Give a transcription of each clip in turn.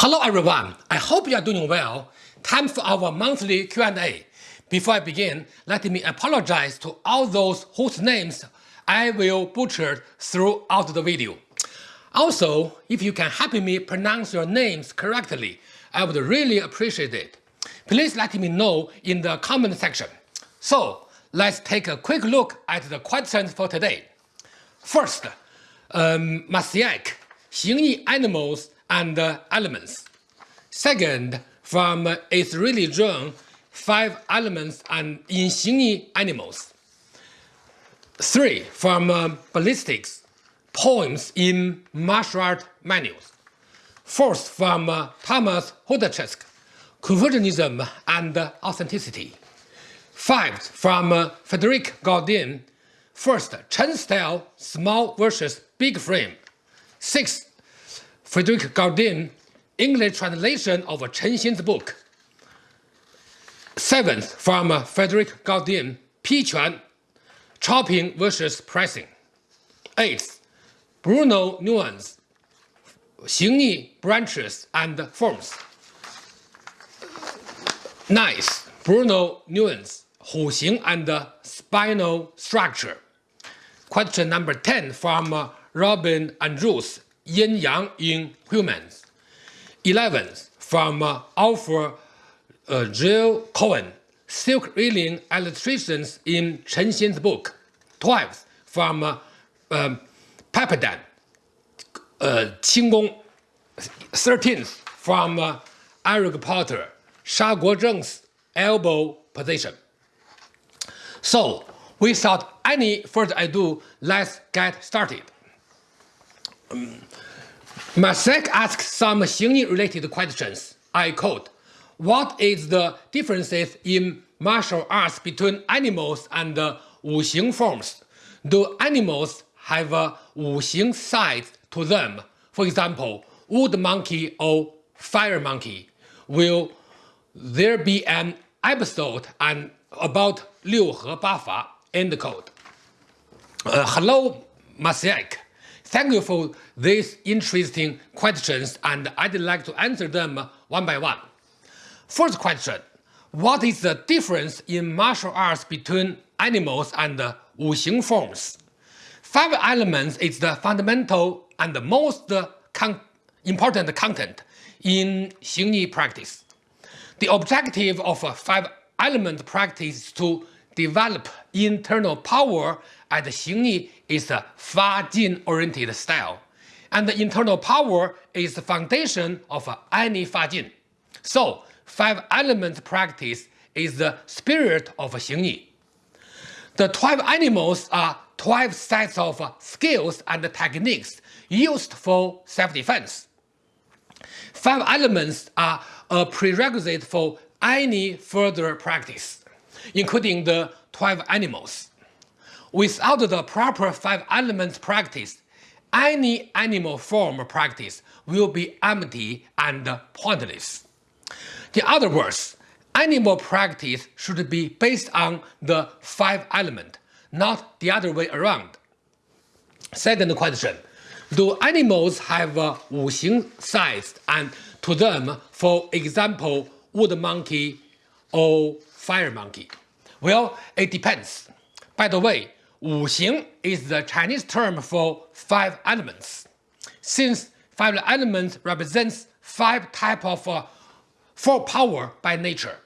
Hello everyone, I hope you are doing well. Time for our monthly Q&A. Before I begin, let me apologize to all those whose names I will butcher throughout the video. Also, if you can help me pronounce your names correctly, I would really appreciate it. Please let me know in the comment section. So, let's take a quick look at the questions for today. First, um, 意 animals and elements. Second, from its religion, five elements and in 形意 animals. Three, from uh, ballistics, poems in martial art manuals. Fourth, from uh, Thomas Hodaczek, Confucianism and authenticity. Five, from uh, Frederic Gaudin, first, Chen style, small versus big frame. Sixth, Frederick Gaudin, English translation of Chen Xin's book. Seventh, from Frederick Gaudin, Pi Quan, Chopping versus Pressing. Eighth, Bruno Nuance, Xingyi Branches and Forms. Ninth, Bruno Nuance, Hu Xing and Spinal Structure. Question number 10 from Robin Andrews, yin yang in humans. 11th, from uh, Alpha uh, Jill Cohen, silk reeling illustrations in Chen Xin's book. 12th, from uh, um, Papadan, uh, Qinggong. 13th, from uh, Eric Potter, Sha Guozheng's elbow position. So, without any further ado, let's get started. Um, Masek asks some Xingyi related questions. I quote, What is the differences in martial arts between animals and Wuxing forms? Do animals have a Wuxing side to them? For example, wood monkey or fire monkey? Will there be an episode and about Liu He Ba Fa? End quote. Uh, hello, Masek. Thank you for these interesting questions and I'd like to answer them one by one. First question, what is the difference in martial arts between animals and wuxing forms? Five elements is the fundamental and the most con important content in Xingyi practice. The objective of five-element practice is to develop internal power and Xingyi is a Fa-Jin-oriented style. And the internal power is the foundation of any Fa-Jin. So, five-element practice is the spirit of Xingyi. The 12 animals are 12 sets of skills and techniques used for self-defense. Five elements are a prerequisite for any further practice, including the 12 animals. Without the proper five elements practice, any animal form practice will be empty and pointless. In other words, animal practice should be based on the five element, not the other way around. Second question, do animals have a wuxing size and to them, for example, wood monkey or fire monkey? Well, it depends. By the way, Wu Xing is the Chinese term for five elements. Since five elements represents five type of uh, four power by nature,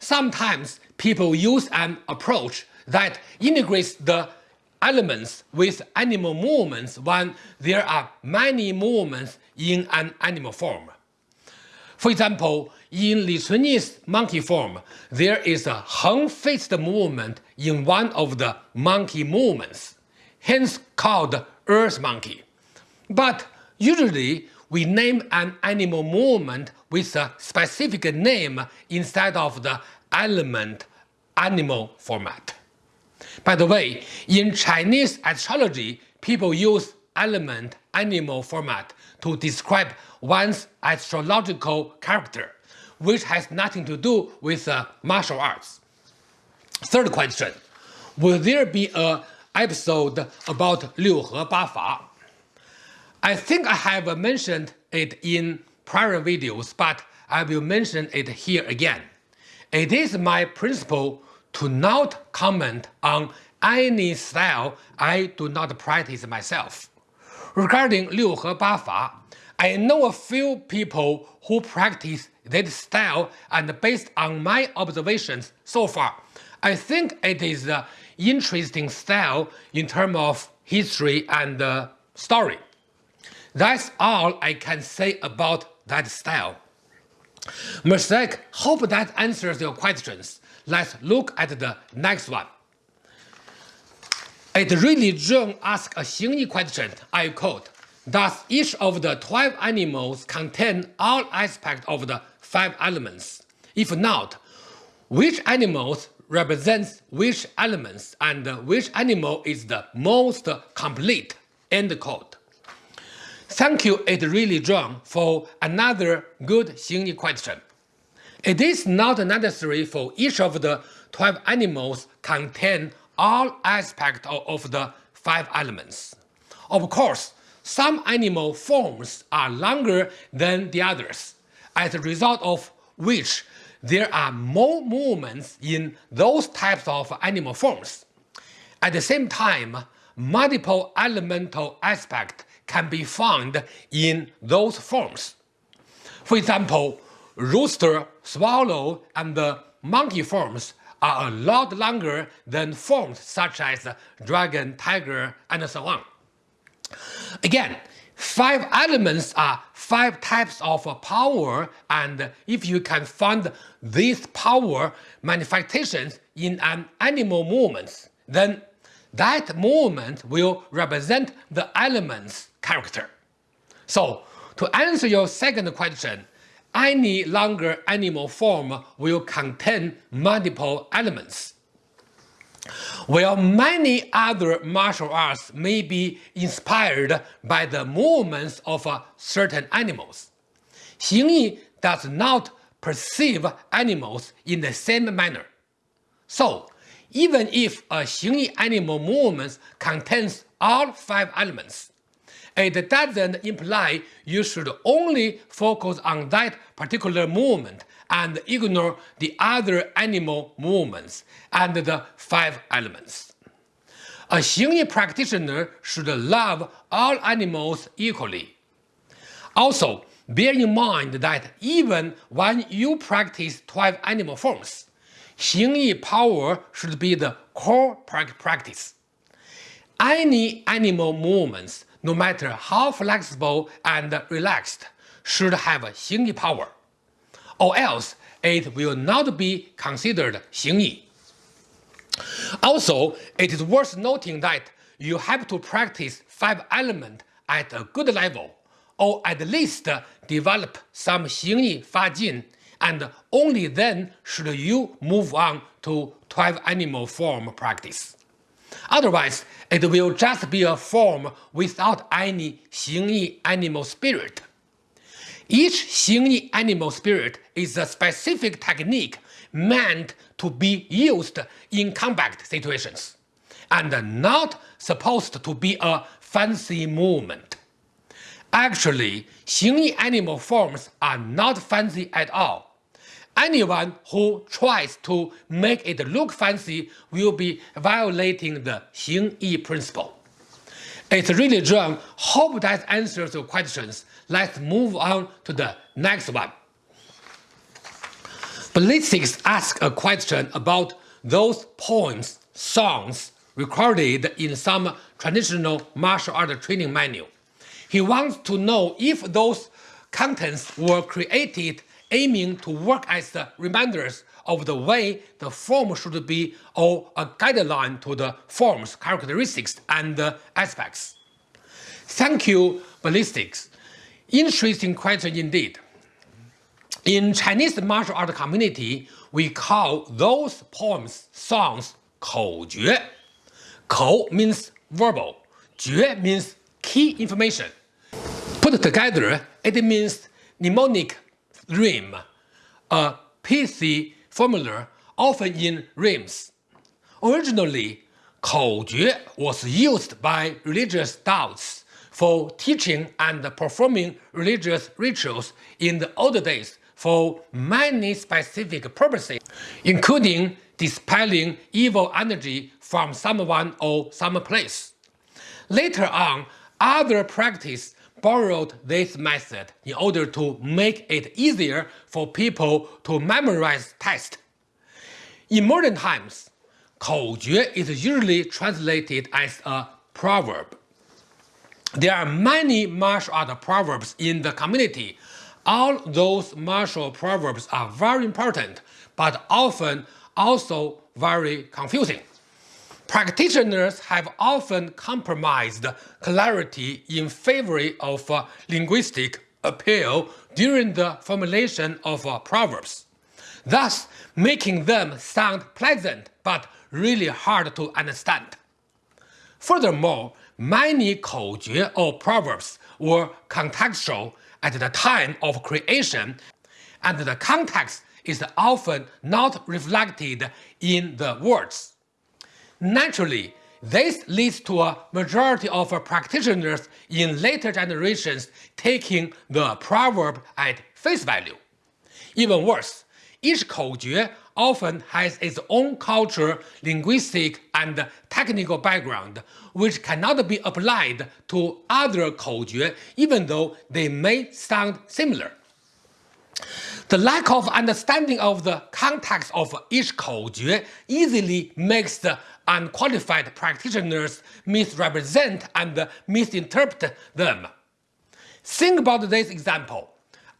sometimes people use an approach that integrates the elements with animal movements when there are many movements in an animal form. For example, in Li Cunyi's monkey form, there is a hung-faced movement in one of the monkey movements, hence called earth monkey. But usually, we name an animal movement with a specific name instead of the element animal format. By the way, in Chinese astrology, people use element animal format to describe one's astrological character, which has nothing to do with uh, martial arts. Third question, will there be a episode about Liu He Ba Fa? I think I have mentioned it in prior videos, but I will mention it here again. It is my principle to not comment on any style I do not practice myself. Regarding 六和八法, I know a few people who practice that style and based on my observations so far, I think it is an interesting style in terms of history and uh, story. That's all I can say about that style. Mosaic, hope that answers your questions. Let's look at the next one. It really Zheng asked a Xingyi question, I quote, Does each of the 12 animals contain all aspects of the five elements? If not, which animals represents which elements and which animal is the most complete? End quote. Thank you, it really John, for another good Xingyi question. It is not necessary for each of the 12 animals contain all aspects of the five elements. Of course, some animal forms are longer than the others, as a result of which there are more movements in those types of animal forms. At the same time, multiple elemental aspects can be found in those forms. For example, rooster, swallow, and monkey forms are a lot longer than forms such as dragon, tiger, and so on. Again, five elements are five types of power, and if you can find these power manifestations in an animal movement, then that movement will represent the element's character. So, to answer your second question, any longer animal form will contain multiple elements. While many other martial arts may be inspired by the movements of uh, certain animals, Xingyi does not perceive animals in the same manner. So, even if a Xingyi animal movement contains all five elements, it doesn't imply you should only focus on that particular movement and ignore the other animal movements and the five elements. A Xingyi practitioner should love all animals equally. Also, bear in mind that even when you practice 12 animal forms, Xingyi power should be the core practice. Any animal movements no matter how flexible and relaxed, should have Xingyi power, or else it will not be considered Xingyi. Also, it is worth noting that you have to practice five elements at a good level, or at least develop some Xingyi Fajin, and only then should you move on to 12 animal form practice. Otherwise, it will just be a form without any Xingyi animal spirit. Each Xingyi animal spirit is a specific technique meant to be used in combat situations, and not supposed to be a fancy movement. Actually, Xingyi animal forms are not fancy at all anyone who tries to make it look fancy will be violating the Xingyi principle. It's really John. Hope that answers your questions. Let's move on to the next one. Ballistics asks a question about those poems, songs recorded in some traditional martial art training manual. He wants to know if those contents were created aiming to work as the reminders of the way the form should be or a guideline to the form's characteristics and aspects. Thank you, Ballistics. Interesting question indeed. In Chinese martial art community, we call those poems, songs, 口诀. Kou means verbal, 诀 means key information. Put together, it means mnemonic rhyme, a pithy formula often in rhymes. Originally, 口诀 was used by religious Taoists for teaching and performing religious rituals in the old days for many specific purposes, including dispelling evil energy from someone or some place. Later on, other practices borrowed this method in order to make it easier for people to memorize text. In modern times, 口诀 is usually translated as a proverb. There are many martial art proverbs in the community. All those martial proverbs are very important, but often also very confusing. Practitioners have often compromised clarity in favor of uh, linguistic appeal during the formulation of uh, proverbs, thus making them sound pleasant but really hard to understand. Furthermore, many 口诀 or proverbs were contextual at the time of creation, and the context is often not reflected in the words. Naturally, this leads to a majority of practitioners in later generations taking the proverb at face value. Even worse, each Koujue often has its own culture, linguistic, and technical background, which cannot be applied to other Koujue even though they may sound similar. The lack of understanding of the context of each Koujue easily makes the unqualified practitioners misrepresent and misinterpret them. Think about this example.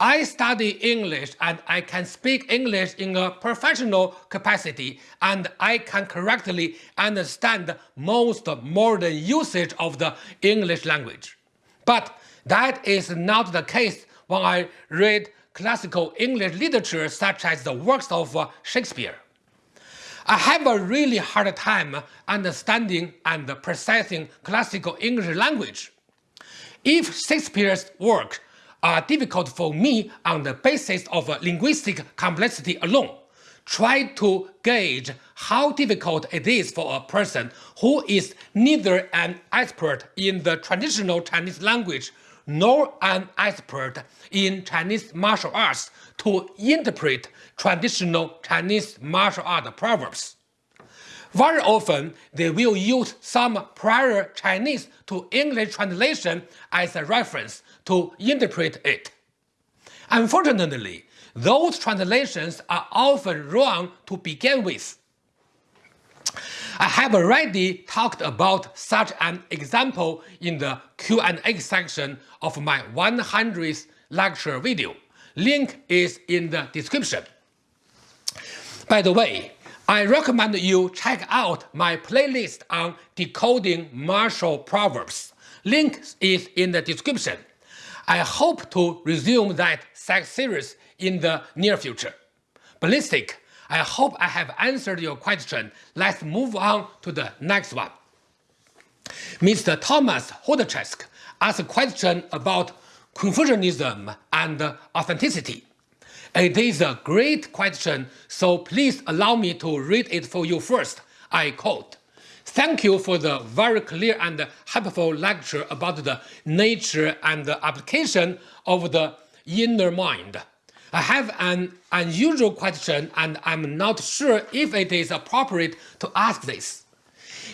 I study English and I can speak English in a professional capacity and I can correctly understand most modern usage of the English language. But that is not the case when I read classical English literature such as the works of uh, Shakespeare. I have a really hard time understanding and processing classical English language. If Shakespeare's work are difficult for me on the basis of linguistic complexity alone, try to gauge how difficult it is for a person who is neither an expert in the traditional Chinese language nor an expert in Chinese martial arts to interpret traditional Chinese martial art proverbs. Very often, they will use some prior Chinese to English translation as a reference to interpret it. Unfortunately, those translations are often wrong to begin with. I have already talked about such an example in the Q&A section of my 100th lecture video. Link is in the description. By the way, I recommend you check out my playlist on decoding martial proverbs. Link is in the description. I hope to resume that series in the near future. Ballistic I hope I have answered your question. Let's move on to the next one. Mr. Thomas Hodchesk asked a question about Confucianism and authenticity. Uh, it is a great question, so please allow me to read it for you first. I quote, Thank you for the very clear and helpful lecture about the nature and application of the inner mind. I have an unusual question and I'm not sure if it is appropriate to ask this.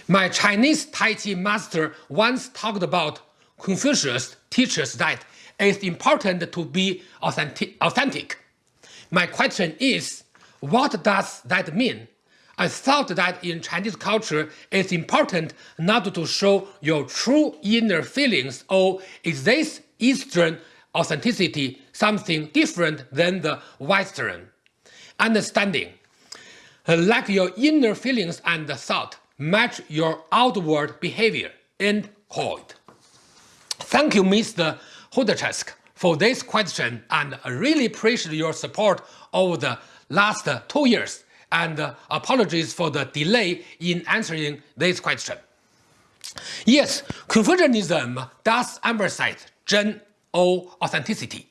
My Chinese Tai Chi master once talked about Confucius teaches that it's important to be authentic. My question is, what does that mean? I thought that in Chinese culture it's important not to show your true inner feelings or is this Eastern authenticity something different than the Western. Understanding, like your inner feelings and thought, match your outward behavior. End quote. Thank you, Mr. Hodchesk, for this question and really appreciate your support over the last uh, two years and uh, apologies for the delay in answering this question. Yes, Confucianism does emphasize Zhen or authenticity.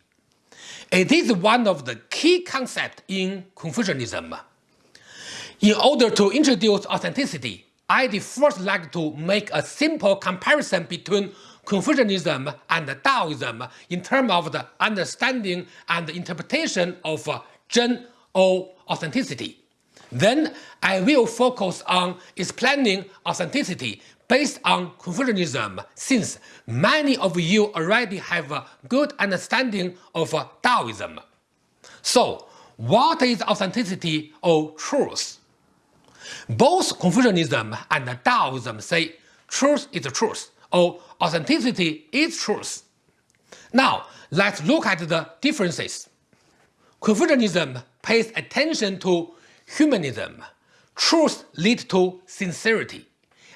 It is one of the key concepts in Confucianism. In order to introduce authenticity, I'd first like to make a simple comparison between Confucianism and Taoism in terms of the understanding and interpretation of uh, Zhen or authenticity. Then I will focus on explaining authenticity based on Confucianism since many of you already have a good understanding of uh, Taoism. So, what is authenticity or truth? Both Confucianism and Taoism say truth is truth or authenticity is truth. Now, let's look at the differences. Confucianism pays attention to humanism. Truth leads to sincerity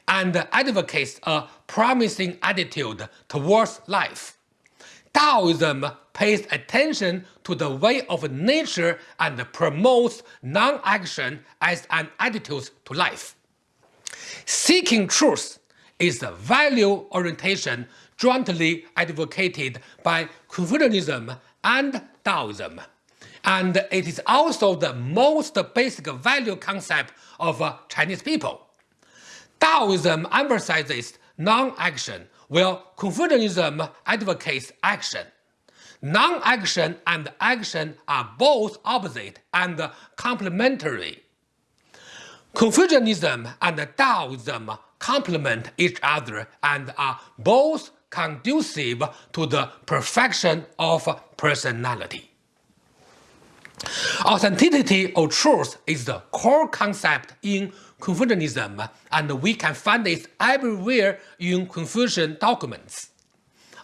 and advocates a promising attitude towards life. Taoism pays attention to the way of nature and promotes non-action as an attitude to life. Seeking truth is the value orientation jointly advocated by Confucianism and Taoism. And it is also the most basic value concept of uh, Chinese people. Taoism emphasizes non-action, while Confucianism advocates action. Non-action and action are both opposite and complementary. Confucianism and Taoism complement each other and are both conducive to the perfection of personality. Authenticity or truth is the core concept in Confucianism, and we can find it everywhere in Confucian documents.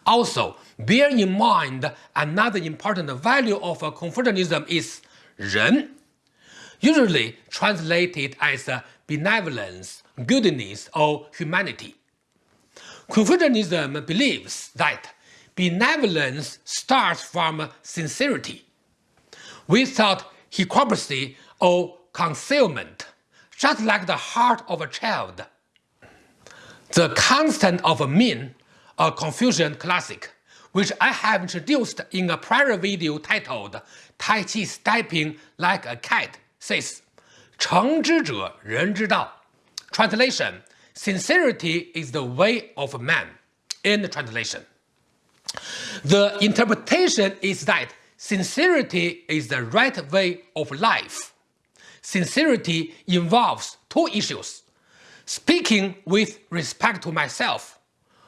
Also, bear in mind another important value of Confucianism is ren, usually translated as benevolence, goodness of humanity. Confucianism believes that benevolence starts from sincerity, without hypocrisy or concealment, just like the heart of a child. The Constant of Min, a Confucian classic, which I have introduced in a prior video titled Tai Chi Stepping Like a Cat, says, "诚之者人之道." Translation, sincerity is the way of man. In translation. The interpretation is that sincerity is the right way of life sincerity involves two issues. Speaking with respect to myself.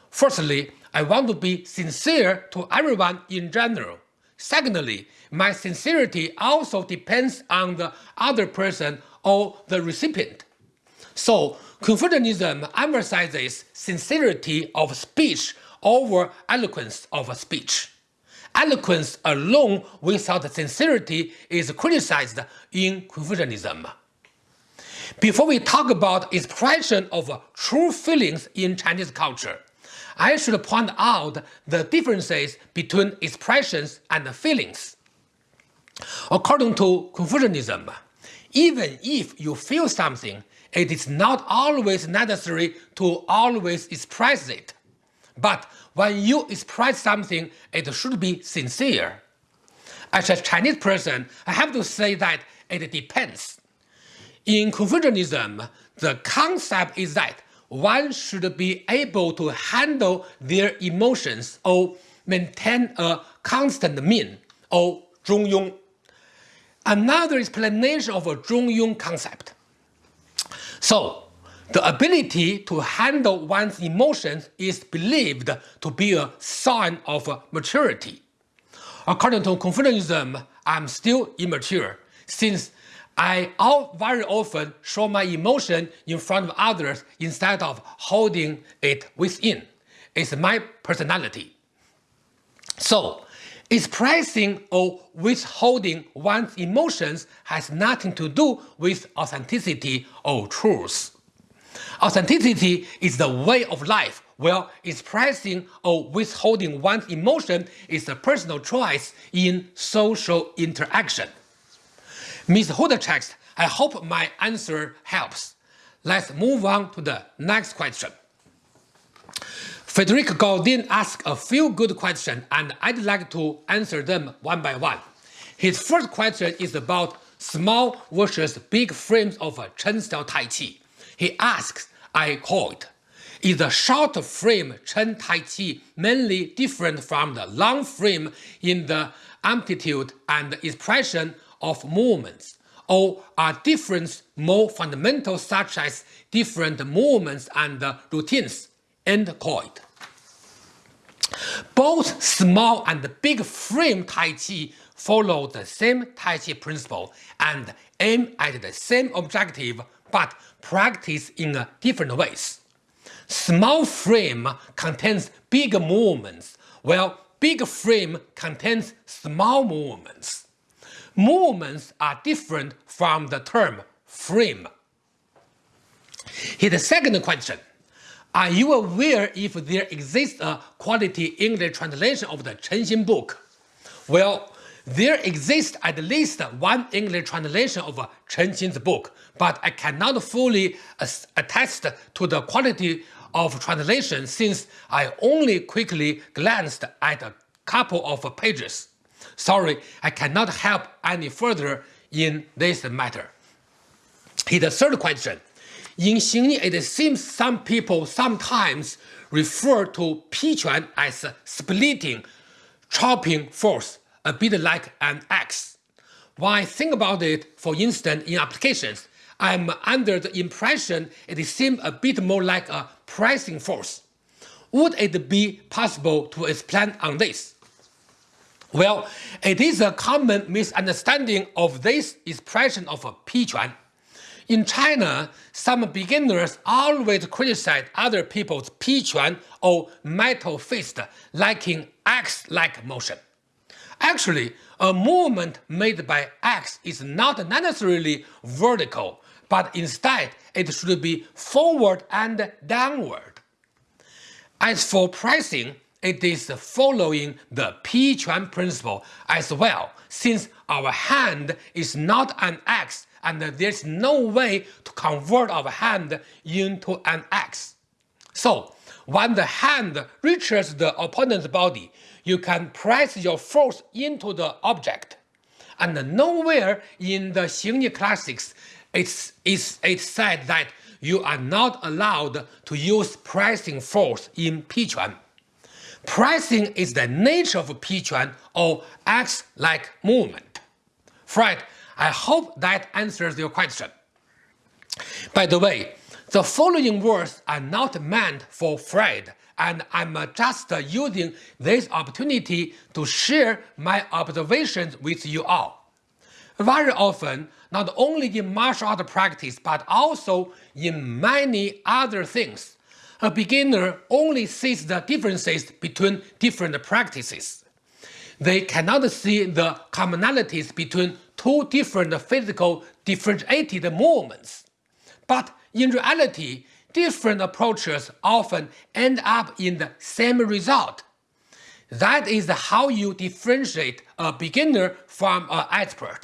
Firstly, I want to be sincere to everyone in general. Secondly, my sincerity also depends on the other person or the recipient. So, Confucianism emphasizes sincerity of speech over eloquence of speech. Eloquence alone without sincerity is criticized in Confucianism. Before we talk about expression of true feelings in Chinese culture, I should point out the differences between expressions and feelings. According to Confucianism, even if you feel something, it is not always necessary to always express it. But when you express something, it should be sincere. As a Chinese person, I have to say that it depends. In Confucianism, the concept is that one should be able to handle their emotions or maintain a constant mean or 中庸. Another explanation of a 中庸 concept. So, the ability to handle one's emotions is believed to be a sign of maturity. According to Confucianism, I'm still immature since I very often show my emotion in front of others instead of holding it within. It's my personality. So, expressing or withholding one's emotions has nothing to do with authenticity or truth. Authenticity is the way of life, while expressing or withholding one's emotion is a personal choice in social interaction. Ms. Hodachex, I hope my answer helps. Let's move on to the next question. Frederic Gaudin asked a few good questions and I'd like to answer them one by one. His first question is about small versus big frames of Chen style Tai Chi. He asks, I quote, Is the short frame Chen Tai Chi mainly different from the long frame in the amplitude and expression of movements, or are differences more fundamental such as different movements and routines? End quote. Both small and big frame Tai Chi follow the same Tai Chi principle and aim at the same objective but practice in different ways. Small frame contains big movements, while big frame contains small movements. Movements are different from the term frame. Here's the second question. Are you aware if there exists a quality English translation of the Chen Xin book? Well, there exists at least one English translation of Chen Xin's book, but I cannot fully attest to the quality of translation since I only quickly glanced at a couple of pages. Sorry, I cannot help any further in this matter. Here's the third question. In Xingyi, it seems some people sometimes refer to Piquan as splitting, chopping force, a bit like an axe. When I think about it, for instance, in applications, I'm under the impression it seems a bit more like a pressing force. Would it be possible to explain on this? Well, it is a common misunderstanding of this expression of Piquan. In China, some beginners always criticize other people's piquan or metal fist lacking axe-like motion. Actually, a movement made by axe is not necessarily vertical, but instead it should be forward and downward. As for pressing, it is following the Piquan principle as well, since our hand is not an axe and there's no way to convert our hand into an axe. So, when the hand reaches the opponent's body, you can press your force into the object. And nowhere in the Xingyi classics it's, it's, said that you are not allowed to use pressing force in Piquan. Pressing is the nature of Piquan or axe-like movement. Fred, I hope that answers your question. By the way, the following words are not meant for Fred, and I'm just using this opportunity to share my observations with you all. Very often, not only in martial art practice but also in many other things, a beginner only sees the differences between different practices. They cannot see the commonalities between two different physical differentiated movements. But in reality, different approaches often end up in the same result. That is how you differentiate a beginner from an expert.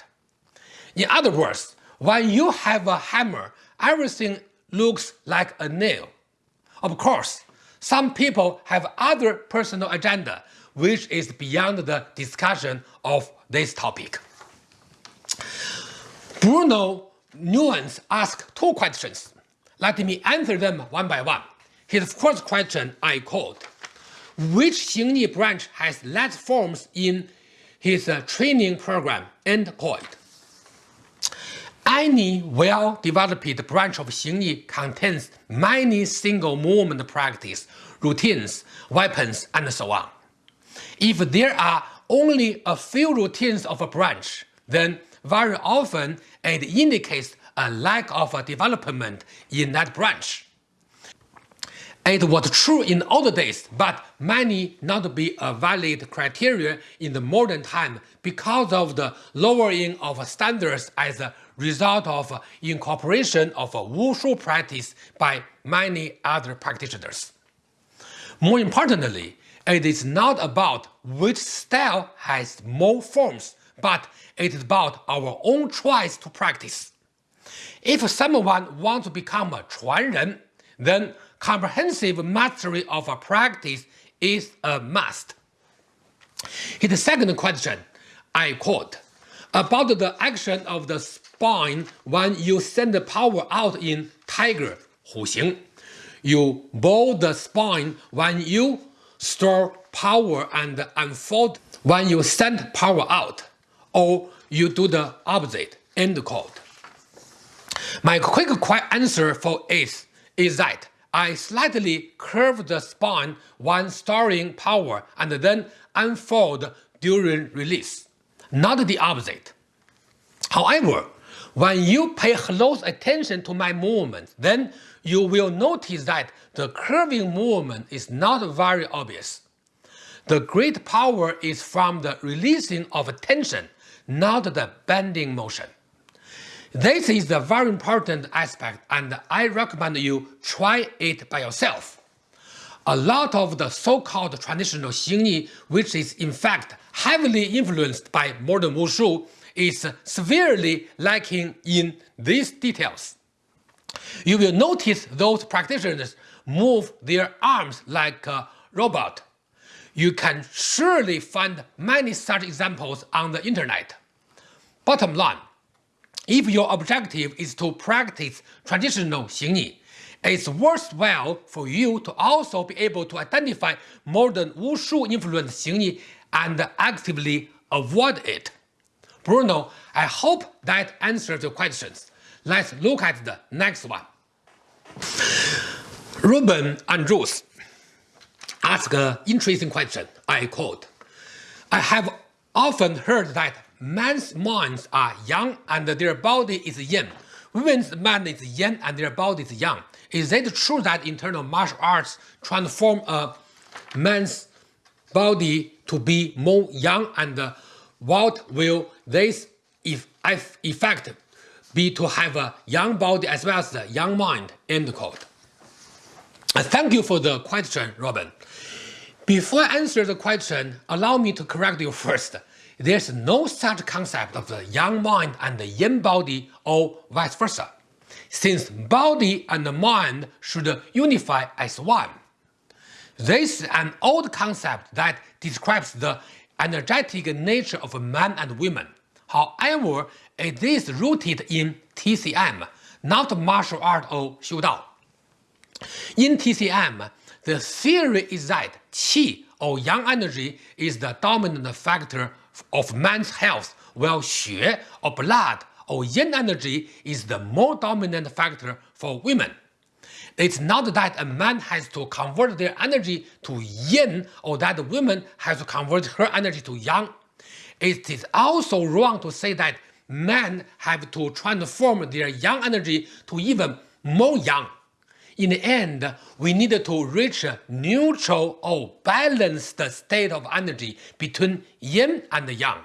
In other words, when you have a hammer, everything looks like a nail. Of course, some people have other personal agenda, which is beyond the discussion of this topic. Bruno Nuance asked two questions. Let me answer them one by one. His first question I quote, which Xingyi branch has less forms in his uh, training program? End quote. Any well-developed branch of Xingyi contains many single movement practice, routines, weapons, and so on. If there are only a few routines of a branch, then very often it indicates a lack of development in that branch. It was true in old days, but may not be a valid criteria in the modern time because of the lowering of standards as a result of incorporation of wushu practice by many other practitioners. More importantly, it is not about which style has more forms, but it is about our own choice to practice. If someone wants to become a Chuanren, then comprehensive mastery of a practice is a must. His second question, I quote, about the action of the spine when you send the power out in tiger, 虎形. You bow the spine when you store power and unfold when you send power out or you do the opposite. End quote. My quick answer for it is that I slightly curve the spine when storing power and then unfold during release, not the opposite. However, when you pay close attention to my movement, then you will notice that the curving movement is not very obvious. The great power is from the releasing of tension, not the bending motion. This is a very important aspect and I recommend you try it by yourself. A lot of the so-called traditional Xingyi, which is in fact heavily influenced by modern Wushu, is severely lacking in these details. You will notice those practitioners move their arms like a robot. You can surely find many such examples on the internet. Bottom line, if your objective is to practice traditional Xingyi, it's worthwhile for you to also be able to identify modern Wushu influenced Xingyi and actively avoid it. Bruno, I hope that answers your questions. Let's look at the next one. Robin Andrews asked an interesting question. I quote, I have often heard that men's minds are yang and their body is yin. Women's mind is yin and their body is yang. Is it true that internal martial arts transform a man's body to be more yang and what will this if effect be to have a yang body as well as a yang mind? End quote. Uh, thank you for the question, Robin. Before I answer the question, allow me to correct you first. There's no such concept of the yang mind and the yin body or vice versa, since body and mind should unify as one. This is an old concept that describes the energetic nature of men and women. However, it is rooted in TCM, not martial art or Xiu Dao. In TCM, the theory is that qi or yang energy is the dominant factor of man's health, while xue or blood or yin energy is the more dominant factor for women. It's not that a man has to convert their energy to yin or that a woman has to convert her energy to yang. It is also wrong to say that men have to transform their yang energy to even more yang. In the end, we need to reach a neutral or balanced state of energy between yin and yang,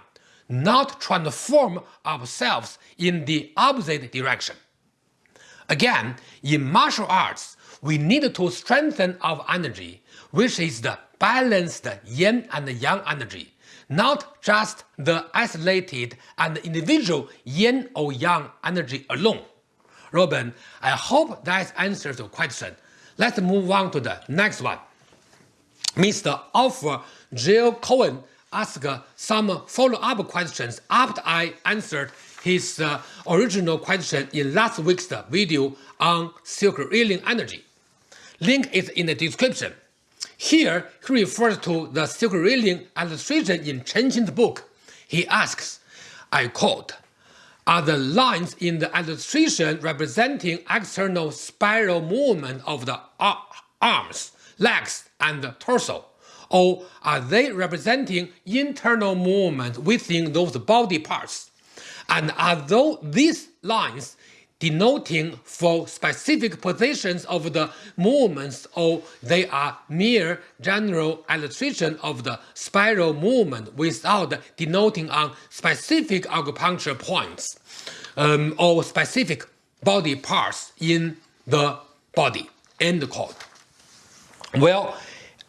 not transform ourselves in the opposite direction. Again, in martial arts, we need to strengthen our energy, which is the balanced yin and yang energy, not just the isolated and individual yin or yang energy alone. Robin, I hope that answers your question. Let's move on to the next one. Mr. Alpha Jill Cohen asked some follow-up questions after I answered his uh, original question in last week's video on silk reeling energy. Link is in the description. Here, he refers to the silk reeling illustration in Chen Xin's book. He asks, I quote, are the lines in the illustration representing external spiral movement of the arms, legs, and torso? Or are they representing internal movement within those body parts? And are these lines denoting for specific positions of the movements or they are mere general illustration of the spiral movement without denoting on specific acupuncture points um, or specific body parts in the body. End quote. Well,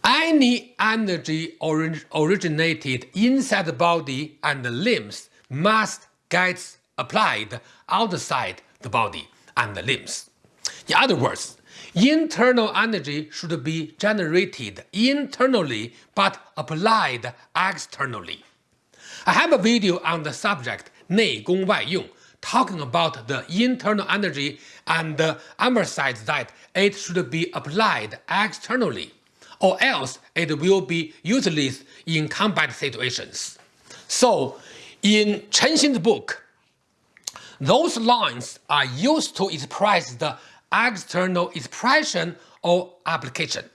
any energy orig originated inside the body and the limbs must get applied outside the body and the limbs. In other words, internal energy should be generated internally but applied externally. I have a video on the subject 内功外用 talking about the internal energy and emphasize that it should be applied externally, or else it will be useless in combat situations. So, in Chen Xin's book, those lines are used to express the external expression or application,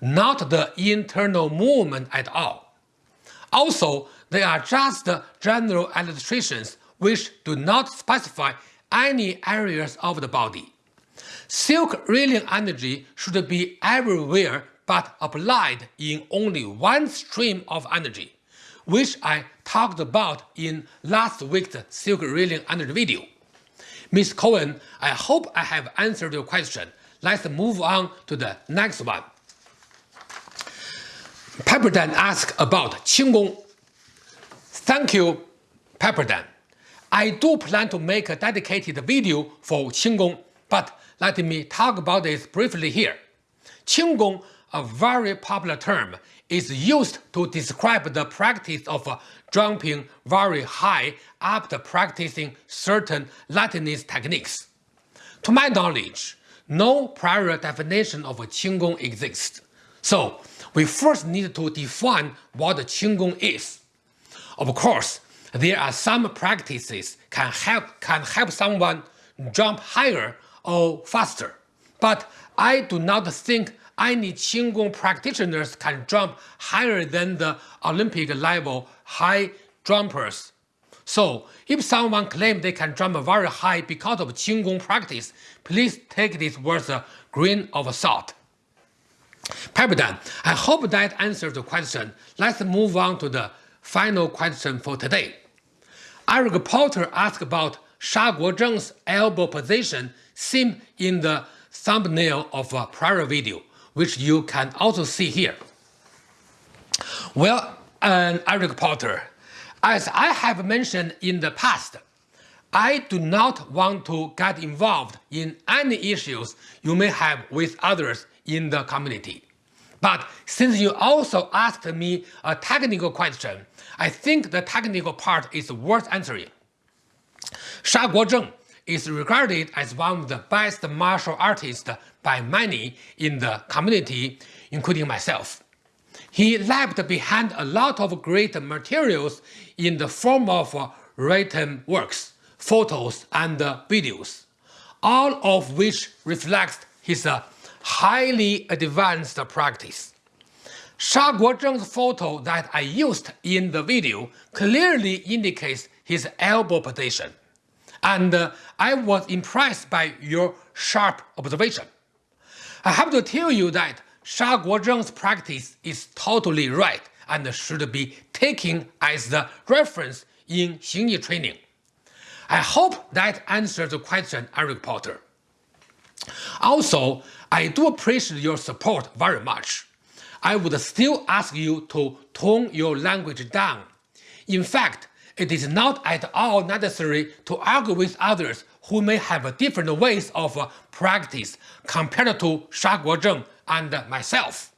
not the internal movement at all. Also, they are just general illustrations which do not specify any areas of the body. Silk reeling energy should be everywhere but applied in only one stream of energy, which I talked about in last week's silk reeling energy video. Ms. Cohen, I hope I have answered your question. Let's move on to the next one. Pepperdan asked about Qinggong. Thank you, Pepperdan. I do plan to make a dedicated video for Qinggong, but let me talk about this briefly here. Qinggong, a very popular term, is used to describe the practice of uh, jumping very high after practicing certain Latinist techniques. To my knowledge, no prior definition of Qinggong exists. So, we first need to define what Qinggong is. Of course, there are some practices can help can help someone jump higher or faster, but I do not think any Qinggong practitioners can jump higher than the Olympic level high jumpers. So, if someone claims they can jump very high because of Qinggong practice, please take this with uh, a grain of salt. Pepperdan, I hope that answers the question. Let's move on to the final question for today. Eric Porter asked about Sha Guozheng's elbow position seen in the thumbnail of a prior video, which you can also see here. Well, um, Eric Porter, as I have mentioned in the past, I do not want to get involved in any issues you may have with others in the community. But since you also asked me a technical question, I think the technical part is worth answering. Sha Guozheng is regarded as one of the best martial artists by many in the community, including myself. He left behind a lot of great materials in the form of written works, photos, and videos, all of which reflect his highly advanced practice. Sha Guozheng's photo that I used in the video clearly indicates his elbow position, and uh, I was impressed by your sharp observation. I have to tell you that Sha Guozheng's practice is totally right and should be taken as the reference in Xingyi training. I hope that answers the question, Eric Porter. Also, I do appreciate your support very much. I would still ask you to tone your language down. In fact, it is not at all necessary to argue with others who may have different ways of uh, practice compared to Sha Guozheng and myself.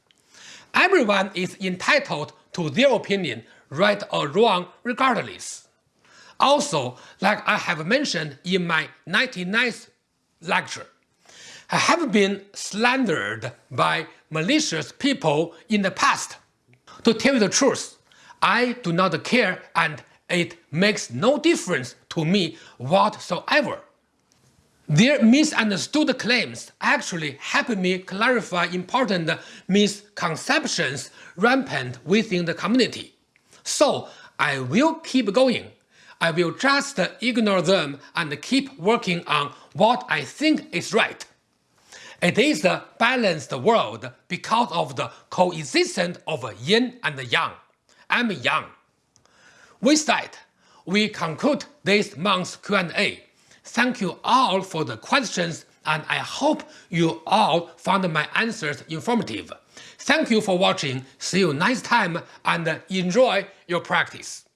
Everyone is entitled to their opinion, right or wrong regardless. Also, like I have mentioned in my 99th lecture, I have been slandered by malicious people in the past. To tell you the truth, I do not care and it makes no difference to me whatsoever. Their misunderstood claims actually help me clarify important misconceptions rampant within the community. So I will keep going. I will just ignore them and keep working on what I think is right. It is a balanced world because of the coexistence of yin and yang. I'm yang. With that, we conclude this month's Q&A. Thank you all for the questions and I hope you all found my answers informative. Thank you for watching, see you next time and enjoy your practice.